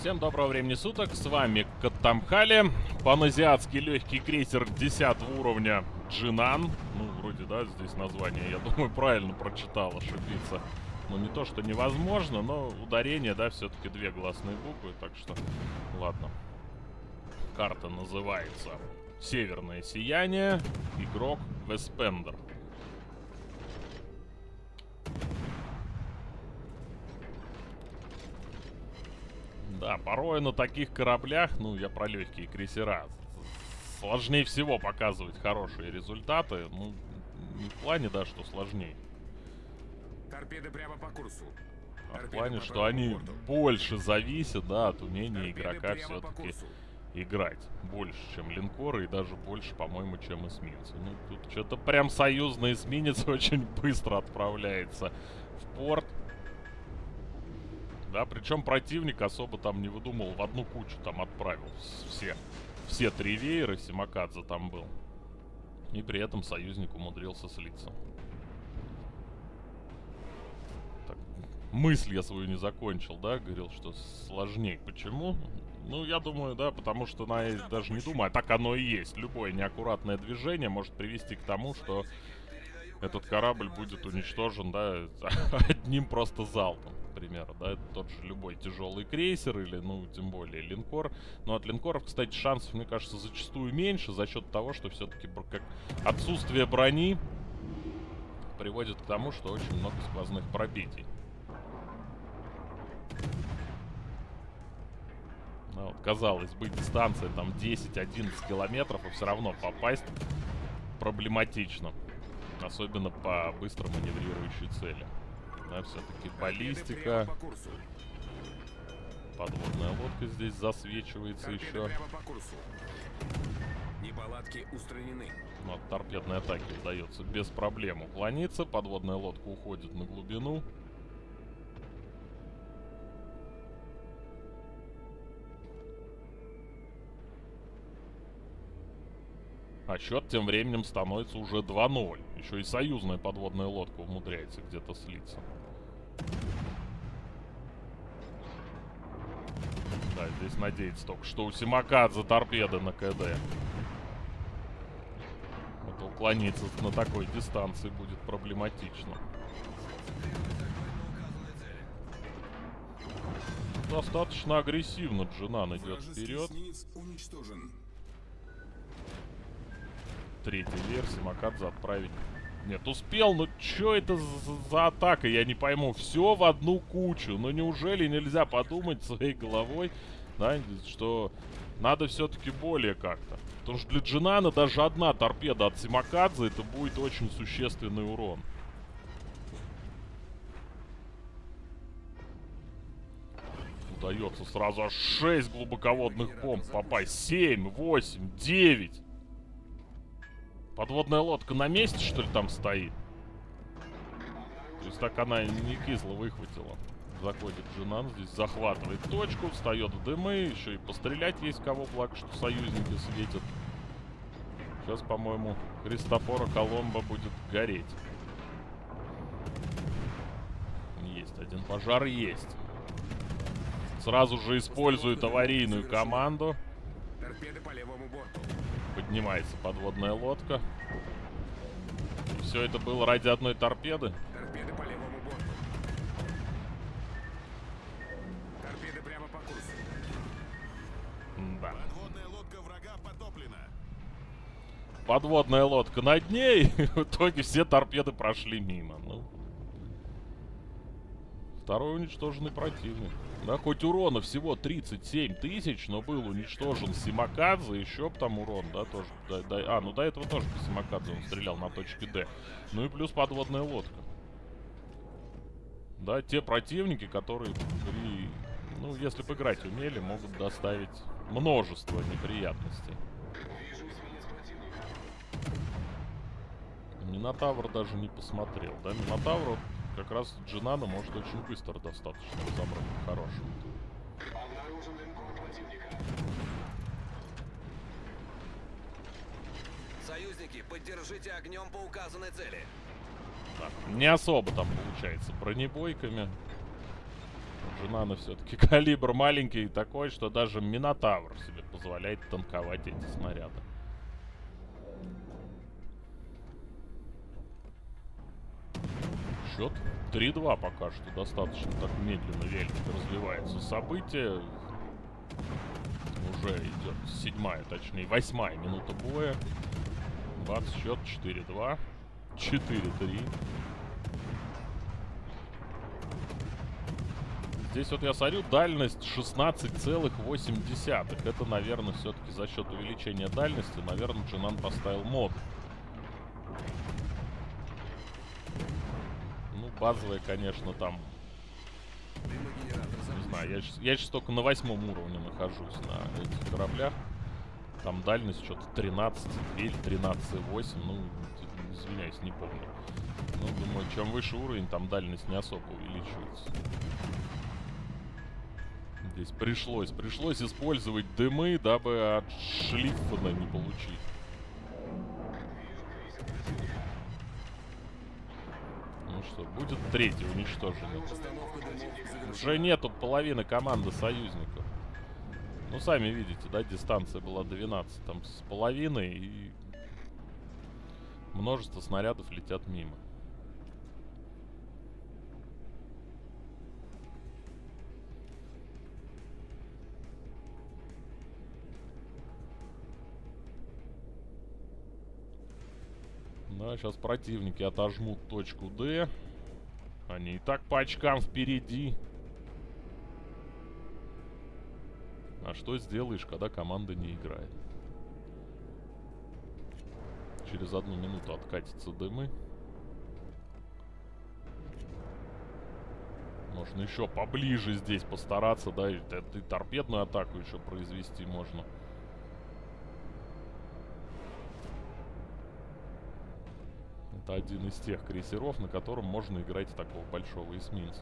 Всем доброго времени суток, с вами Катамхали, паназиатский легкий крейсер 10 уровня Джинан. Ну, вроде, да, здесь название, я думаю, правильно прочитал, ошибиться. Ну, не то, что невозможно, но ударение, да, все-таки две гласные буквы, так что, ладно. Карта называется Северное Сияние, игрок Веспендер. Да, порой на таких кораблях, ну, я про легкие крейсера, сложнее всего показывать хорошие результаты. Ну, не в плане, да, что сложнее. Торпеды прямо по курсу. А в плане, что они борту. больше зависят, да, от умения Торпеды игрока все-таки играть. Больше, чем линкоры и даже больше, по-моему, чем эсминцы. Ну, тут что-то прям союзный эсминец очень быстро отправляется в порт. Да, причем противник особо там не выдумал, в одну кучу там отправил все. Все три веера, Симакадзе там был. И при этом союзник умудрился слиться. Так, мысль я свою не закончил, да, говорил, что сложнее. Почему? Ну, я думаю, да, потому что, на, даже не думаю, а так оно и есть. Любое неаккуратное движение может привести к тому, что этот корабль будет уничтожен, да, одним просто залпом, к примеру, да, это тот же любой тяжелый крейсер или, ну, тем более линкор. Но от линкоров, кстати, шансов, мне кажется, зачастую меньше за счет того, что все-таки как отсутствие брони приводит к тому, что очень много сквозных пробитий. Ну, вот, казалось бы, дистанция там 10-11 километров, и все равно попасть проблематично. Особенно по быстро маневрирующей цели. Да, все-таки баллистика, подводная лодка здесь засвечивается Торпеды еще. Неполадки устранены. Но от торпедной атаки удается без проблем уклониться. Подводная лодка уходит на глубину. А счет тем временем становится уже 2-0. Еще и союзная подводная лодка умудряется где-то слиться. Да, здесь надеется только, что у Симакадзе торпеды на КД. Вот уклониться на такой дистанции будет проблематично. Достаточно агрессивно Джинан идет вперед. Третья версия Макадзе отправить. Нет, успел, но что это за, за атака, я не пойму. Все в одну кучу. Ну неужели нельзя подумать своей головой, да, что надо все-таки более как-то. Потому что для Джинана даже одна торпеда от Симакадзе это будет очень существенный урон. Удается сразу аж 6 глубоководных бомб попасть. 7, 8, 9. Подводная лодка на месте, что ли, там стоит? То есть так она не кисло выхватила. Заходит Джинан, здесь захватывает точку, встает в дымы, еще и пострелять есть кого, благо, что союзники светят. Сейчас, по-моему, Христофора Коломбо будет гореть. Есть один пожар, есть. Сразу же использует аварийную команду. Торпеды по левому борту. Поднимается подводная лодка. И все это было ради одной торпеды. Торпеды по левому борту. Торпеды прямо по курсу. Да. Подводная лодка врага потоплена. Подводная лодка на дне, и в итоге все торпеды прошли мимо. Второй уничтоженный противник. Да, хоть урона всего 37 тысяч, но был уничтожен Симакадзе, еще там урон, да, тоже. да- да- а, ну до этого тоже по Симакадзе он стрелял на точке Д. Ну и плюс подводная лодка. Да, те противники, которые при... Ну, если бы играть умели, могут доставить множество неприятностей. Минотавр даже не посмотрел, да? Минотавр как раз Джинана может очень быстро достаточно разобрать хорошим. Союзники, поддержите огнем по указанной цели. Так, не особо там получается бронебойками. Джинана все-таки калибр маленький такой, что даже Минотавр себе позволяет танковать эти снаряды. Счет 3-2 пока что. Достаточно так медленно вельник развивается событие. Уже идет седьмая, точнее восьмая минута боя. Бац, счет 4-2. 4-3. Здесь вот я смотрю, дальность 16,8. Это, наверное, все-таки за счет увеличения дальности, наверное, Джинан поставил мод. Базовая, конечно, там... Не знаю, я сейчас, я сейчас только на восьмом уровне нахожусь на этих кораблях. Там дальность что-то 13 или 13,8. Ну, извиняюсь, не помню. Ну, думаю, чем выше уровень, там дальность не особо увеличивается. Здесь пришлось, пришлось использовать дымы, дабы от шлифана не получить. Что, будет третий уничтоженный. Уже нету половины команды союзников. Ну, сами видите, да, дистанция была 12 там с половиной, и множество снарядов летят мимо. Да, сейчас противники отожмут точку D. Они и так по очкам впереди. А что сделаешь, когда команда не играет? Через одну минуту откатятся дымы. Можно еще поближе здесь постараться, да, и, и торпедную атаку еще произвести можно. Это один из тех крейсеров, на котором можно играть такого большого эсминца.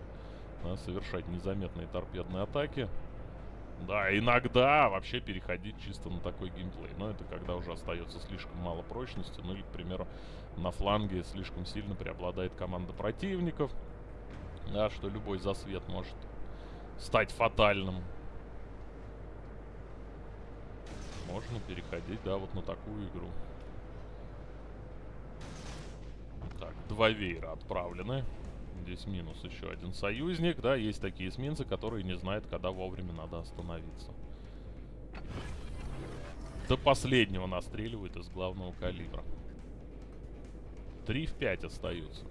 Да, совершать незаметные торпедные атаки. Да, иногда вообще переходить чисто на такой геймплей. Но это когда уже остается слишком мало прочности. Ну или, к примеру, на фланге слишком сильно преобладает команда противников. Да, что любой засвет может стать фатальным. Можно переходить, да, вот на такую игру. Так, два веера отправлены. Здесь минус еще один союзник. Да, есть такие эсминцы, которые не знают, когда вовремя надо остановиться. До последнего настреливают из главного калибра. 3 в 5 остаются.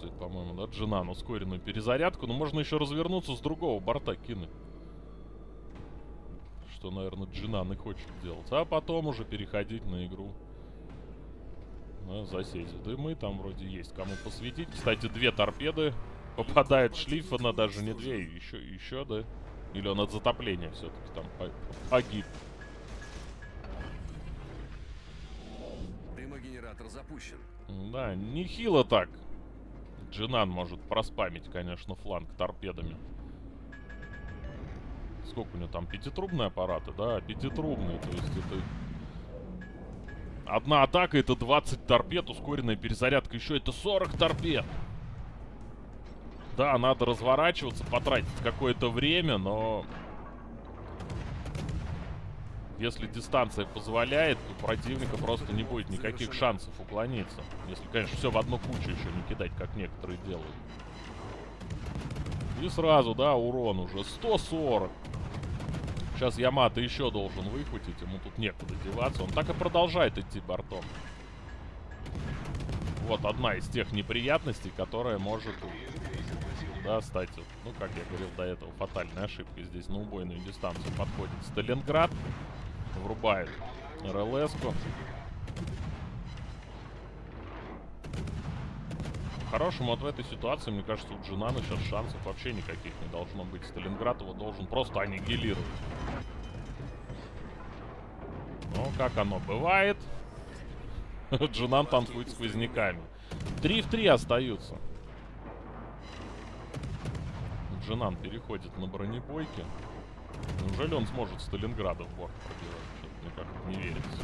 Использует, по-моему, да, Джинан ускоренную перезарядку. Но можно еще развернуться с другого борта кинуть. Что, наверное, Джинан и хочет делать. А потом уже переходить на игру. Да, засесть в дымы. Там вроде есть кому посветить. Кстати, две торпеды попадает шлифа даже не две. Еще, еще, да? Или он от затопления все-таки там погиб. Дымогенератор запущен. Да, нехило так. Джинан может проспамить, конечно, фланг торпедами. Сколько у него там? Пятитрубные аппараты? Да, пятитрубные. То есть это... Одна атака это 20 торпед, ускоренная перезарядка. Еще это 40 торпед. Да, надо разворачиваться, потратить какое-то время, но если дистанция позволяет, то противника просто не будет никаких шансов уклониться. Если, конечно, все в одну кучу еще не кидать, как некоторые делают. И сразу, да, урон уже 140. Сейчас Ямато еще должен выхватить, ему тут некуда деваться. Он так и продолжает идти бортом. Вот одна из тех неприятностей, которая может, да, стать, ну, как я говорил до этого, фатальной ошибкой. Здесь на убойную дистанцию подходит Сталинград врубает РЛС-ку. По-хорошему, вот в этой ситуации, мне кажется, у Джинана сейчас шансов вообще никаких не должно быть. Сталинград его должен просто аннигилировать. Ну, как оно бывает. Джинан танцует сквозняками. 3 в 3 остаются. Джинан переходит на бронебойки. Неужели он сможет Сталинграда в борт пробивать? Мне как-то не верится.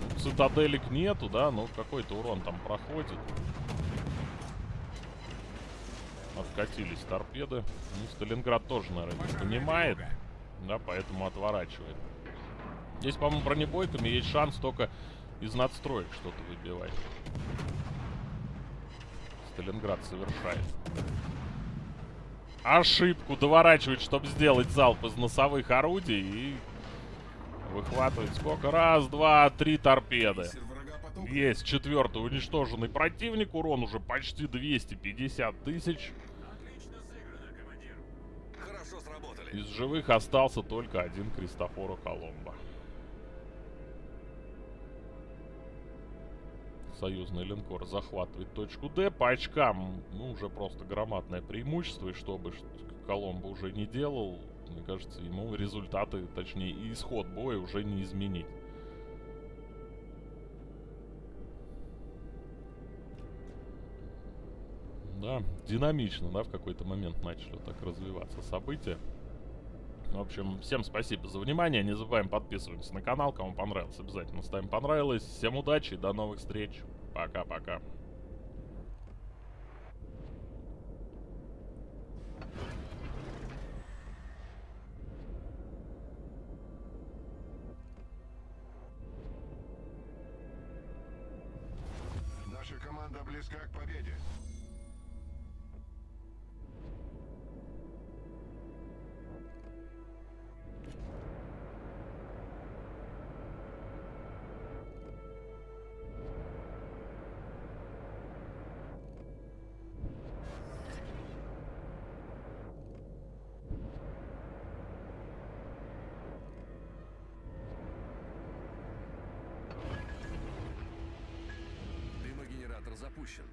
Ну, Цитаделек нету, да, но какой-то урон там проходит. Откатились торпеды. Ну, Сталинград тоже, наверное, не понимает. Да, поэтому отворачивает. Здесь, по-моему, бронебойками есть шанс только из надстроек что-то выбивать. Сталинград совершает. Ошибку доворачивает, чтобы сделать залп из носовых орудий и выхватывает сколько? Раз, два, три торпеды. Есть четвертый уничтоженный противник. Урон уже почти 250 тысяч. Из живых остался только один Кристофоро Коломбо. Союзный линкор захватывает точку Д. По очкам, ну, уже просто громадное преимущество. И что бы Коломбо уже не делал, мне кажется, ему результаты, точнее, и исход боя уже не изменить. Да, динамично, да, в какой-то момент начали так развиваться события. В общем, всем спасибо за внимание. Не забываем подписываться на канал. Кому понравилось, обязательно ставим понравилось. Всем удачи и до новых встреч. Пока-пока. Наша команда близка к победе. Запущен.